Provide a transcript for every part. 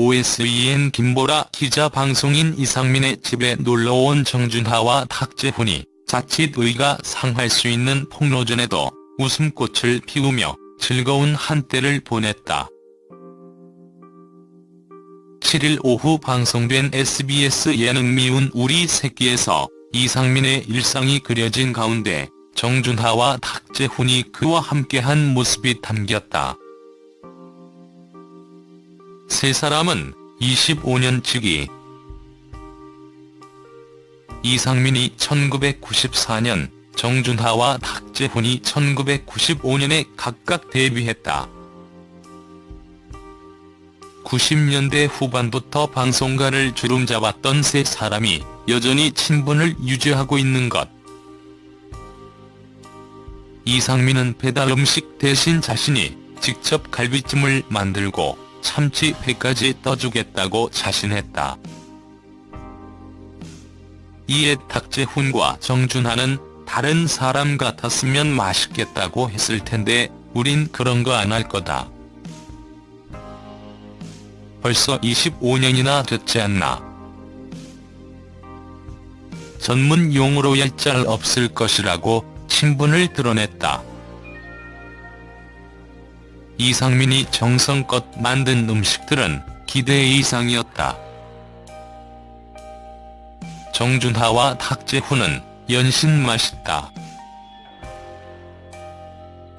OSEN 김보라 기자 방송인 이상민의 집에 놀러온 정준하와 탁재훈이 자칫 의가 상할 수 있는 폭로전에도 웃음꽃을 피우며 즐거운 한때를 보냈다. 7일 오후 방송된 SBS 예능 미운 우리 새끼에서 이상민의 일상이 그려진 가운데 정준하와 탁재훈이 그와 함께한 모습이 담겼다. 세 사람은 25년 지기 이상민이 1994년, 정준하와 탁재훈이 1995년에 각각 데뷔했다. 90년대 후반부터 방송가를 주름잡았던 세 사람이 여전히 친분을 유지하고 있는 것. 이상민은 배달 음식 대신 자신이 직접 갈비찜을 만들고 참치 회까지 떠주겠다고 자신했다. 이에 탁재훈과 정준하는 다른 사람 같았으면 맛있겠다고 했을 텐데 우린 그런 거 안 할 거다. 벌써 25년이나 됐지 않나. 전문 용어로 얄짤 없을 것이라고 친분을 드러냈다. 이상민이 정성껏 만든 음식들은 기대 이상이었다. 정준하와 탁재훈은 연신 맛있다.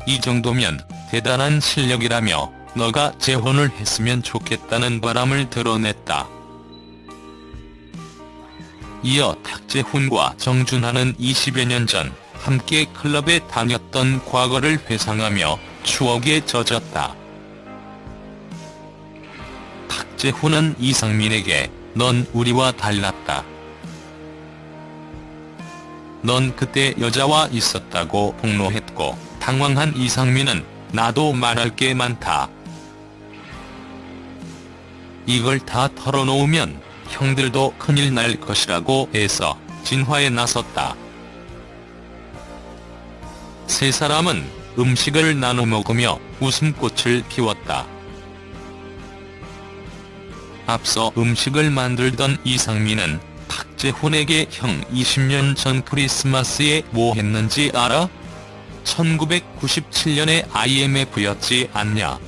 이 정도면 대단한 실력이라며 너가 재혼을 했으면 좋겠다는 바람을 드러냈다. 이어 탁재훈과 정준하는 20여 년 전 함께 클럽에 다녔던 과거를 회상하며 추억에 젖었다. 탁재훈은 이상민에게 넌 우리와 달랐다. 넌 그때 여자와 있었다고 폭로했고 당황한 이상민은 나도 말할 게 많다. 이걸 다 털어놓으면 형들도 큰일 날 것이라고 해서 진화에 나섰다. 세 사람은 음식을 나눠 먹으며 웃음꽃을 피웠다. 앞서 음식을 만들던 이상민은 탁재훈에게 형 20년 전 크리스마스에 뭐 했는지 알아? 1997년에 IMF였지 않냐.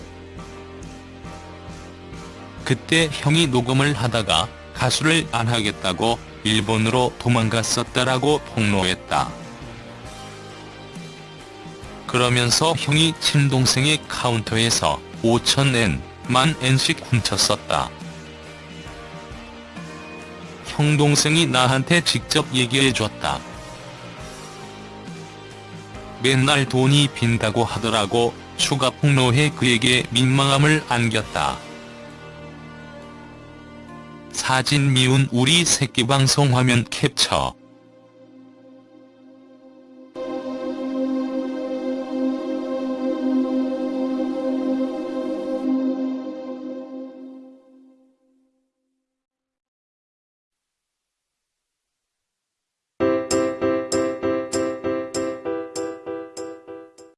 그때 형이 녹음을 하다가 가수를 안 하겠다고 일본으로 도망갔었다라고 폭로했다. 그러면서 형이 친동생의 카운터에서 5천엔, 만 엔씩 훔쳤었다. 형 동생이 나한테 직접 얘기해줬다. 맨날 돈이 빈다고 하더라고 추가 폭로해 그에게 민망함을 안겼다. 사진 미운 우리 새끼 방송 화면 캡처